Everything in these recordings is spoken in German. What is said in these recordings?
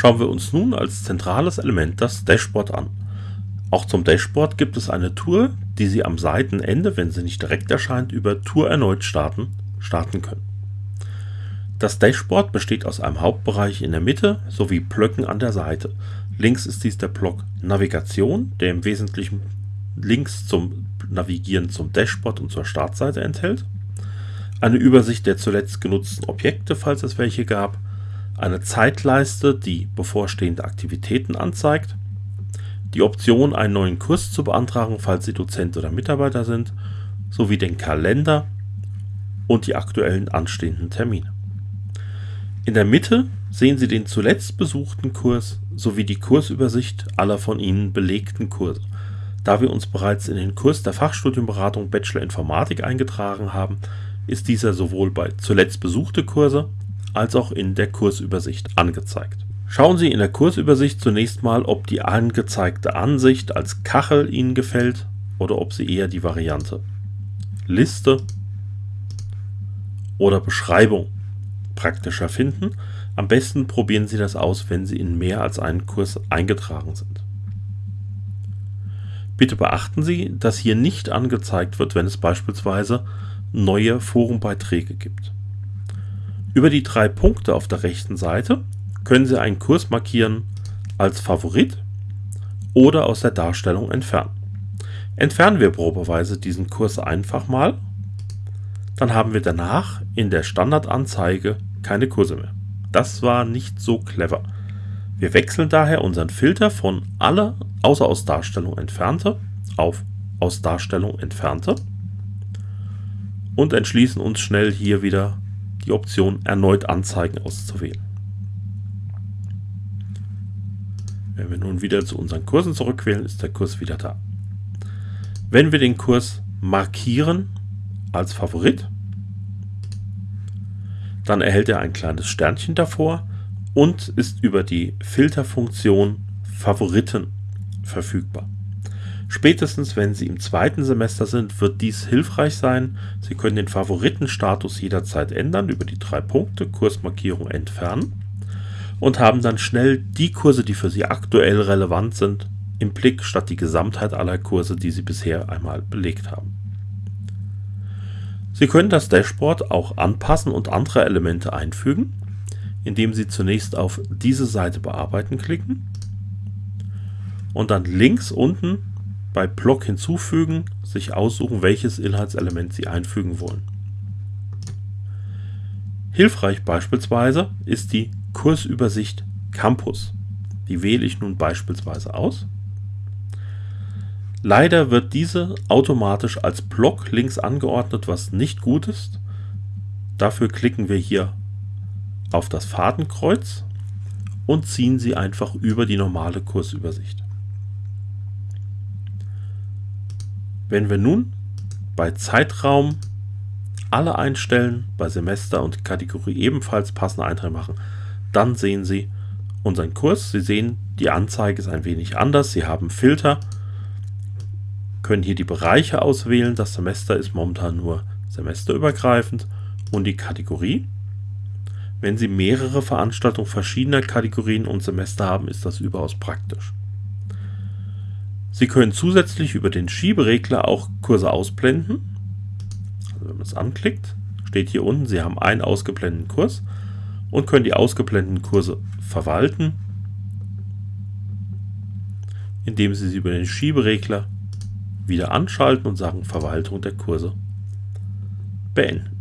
Schauen wir uns nun als zentrales Element das Dashboard an. Auch zum Dashboard gibt es eine Tour, die Sie am Seitenende, wenn sie nicht direkt erscheint, über Tour erneut starten, starten können. Das Dashboard besteht aus einem Hauptbereich in der Mitte sowie Blöcken an der Seite. Links ist dies der Block Navigation, der im Wesentlichen Links zum Navigieren zum Dashboard und zur Startseite enthält, eine Übersicht der zuletzt genutzten Objekte, falls es welche gab, eine Zeitleiste, die bevorstehende Aktivitäten anzeigt, die Option, einen neuen Kurs zu beantragen, falls Sie Dozent oder Mitarbeiter sind, sowie den Kalender und die aktuellen anstehenden Termine. In der Mitte sehen Sie den zuletzt besuchten Kurs sowie die Kursübersicht aller von Ihnen belegten Kurse. Da wir uns bereits in den Kurs der Fachstudienberatung Bachelor Informatik eingetragen haben, ist dieser sowohl bei zuletzt besuchte Kurse als auch in der Kursübersicht angezeigt. Schauen Sie in der Kursübersicht zunächst mal, ob die angezeigte Ansicht als Kachel Ihnen gefällt oder ob Sie eher die Variante Liste oder Beschreibung praktischer finden. Am besten probieren Sie das aus, wenn Sie in mehr als einen Kurs eingetragen sind. Bitte beachten Sie, dass hier nicht angezeigt wird, wenn es beispielsweise neue Forumbeiträge gibt. Über die drei Punkte auf der rechten Seite können Sie einen Kurs markieren als Favorit oder aus der Darstellung entfernen. Entfernen wir probeweise diesen Kurs einfach mal, dann haben wir danach in der Standardanzeige keine Kurse mehr. Das war nicht so clever. Wir wechseln daher unseren Filter von alle außer aus Darstellung entfernte auf aus Darstellung entfernte und entschließen uns schnell hier wieder die Option erneut anzeigen auszuwählen. Wenn wir nun wieder zu unseren Kursen zurückwählen, ist der Kurs wieder da. Wenn wir den Kurs markieren als Favorit, dann erhält er ein kleines Sternchen davor und ist über die Filterfunktion Favoriten verfügbar. Spätestens wenn Sie im zweiten Semester sind, wird dies hilfreich sein. Sie können den Favoritenstatus jederzeit ändern über die drei Punkte Kursmarkierung entfernen und haben dann schnell die Kurse, die für Sie aktuell relevant sind, im Blick statt die Gesamtheit aller Kurse, die Sie bisher einmal belegt haben. Sie können das Dashboard auch anpassen und andere Elemente einfügen indem Sie zunächst auf diese Seite bearbeiten klicken und dann links unten bei Block hinzufügen sich aussuchen, welches Inhaltselement Sie einfügen wollen. Hilfreich beispielsweise ist die Kursübersicht Campus. Die wähle ich nun beispielsweise aus. Leider wird diese automatisch als Block links angeordnet, was nicht gut ist. Dafür klicken wir hier auf das Fadenkreuz und ziehen sie einfach über die normale Kursübersicht. Wenn wir nun bei Zeitraum alle einstellen, bei Semester und Kategorie ebenfalls passende Einträge machen, dann sehen Sie unseren Kurs. Sie sehen, die Anzeige ist ein wenig anders. Sie haben Filter, können hier die Bereiche auswählen. Das Semester ist momentan nur semesterübergreifend und die Kategorie. Wenn Sie mehrere Veranstaltungen verschiedener Kategorien und Semester haben, ist das überaus praktisch. Sie können zusätzlich über den Schieberegler auch Kurse ausblenden. Also wenn man es anklickt, steht hier unten, Sie haben einen ausgeblendeten Kurs und können die ausgeblendeten Kurse verwalten, indem Sie sie über den Schieberegler wieder anschalten und sagen Verwaltung der Kurse beenden.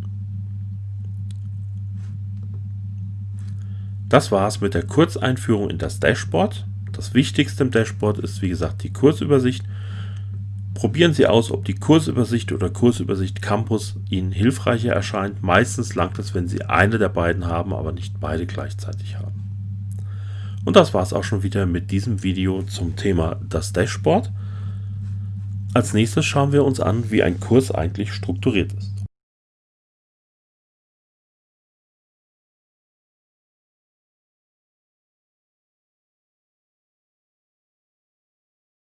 Das war's mit der Kurzeinführung in das Dashboard. Das Wichtigste im Dashboard ist wie gesagt die Kursübersicht. Probieren Sie aus, ob die Kursübersicht oder Kursübersicht Campus Ihnen hilfreicher erscheint. Meistens langt es, wenn Sie eine der beiden haben, aber nicht beide gleichzeitig haben. Und das war's auch schon wieder mit diesem Video zum Thema das Dashboard. Als nächstes schauen wir uns an, wie ein Kurs eigentlich strukturiert ist.